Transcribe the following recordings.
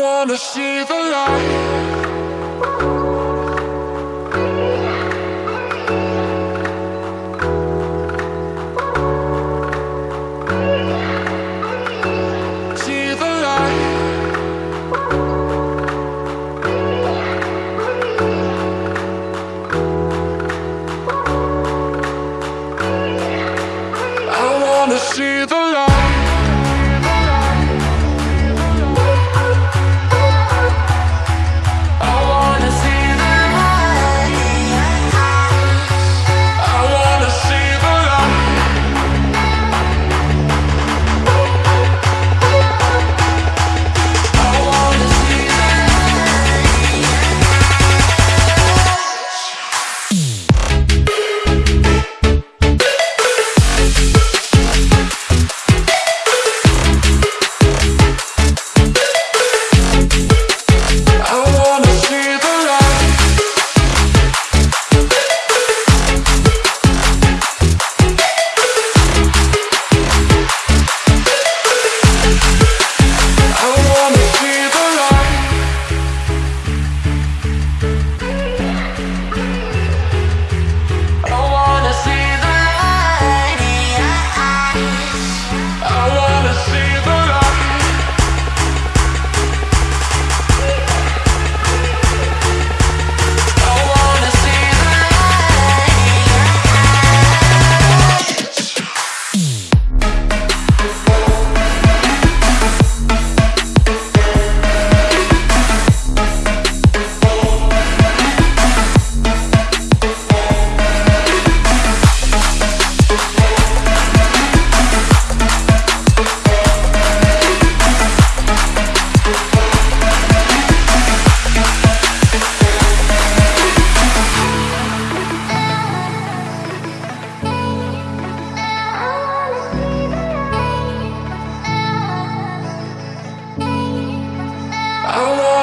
wanna see the light.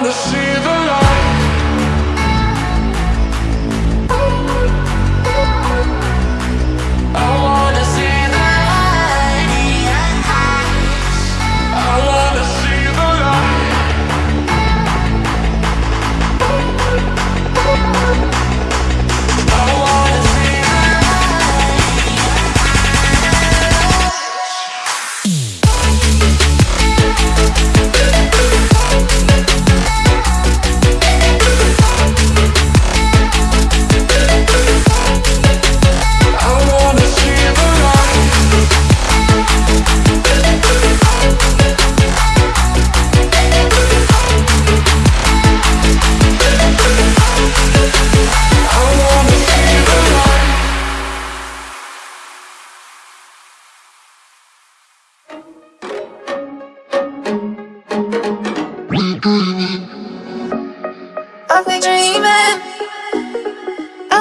the sea.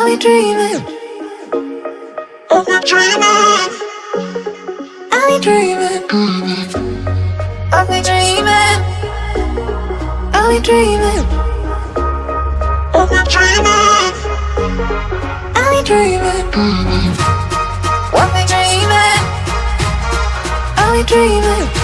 Are we dreaming? Are we dreaming? Are we dreaming? Are we dreaming? Are we dreaming? Are we dreaming? Are we dreaming? Are we dreaming? Are we dreaming?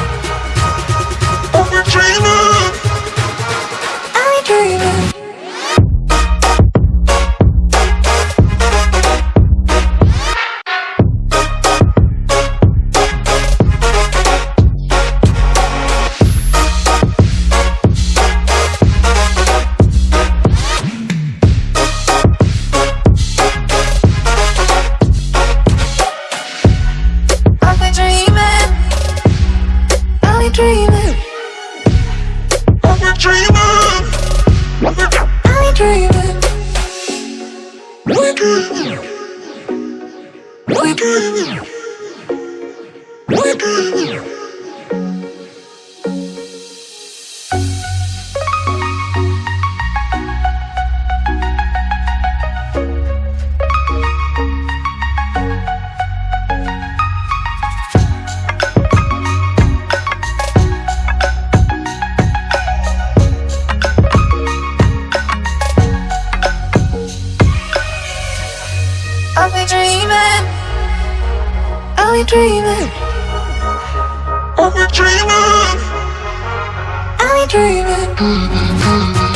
Are we dreaming? Are we dreaming? Are we dreaming? Are we dreaming?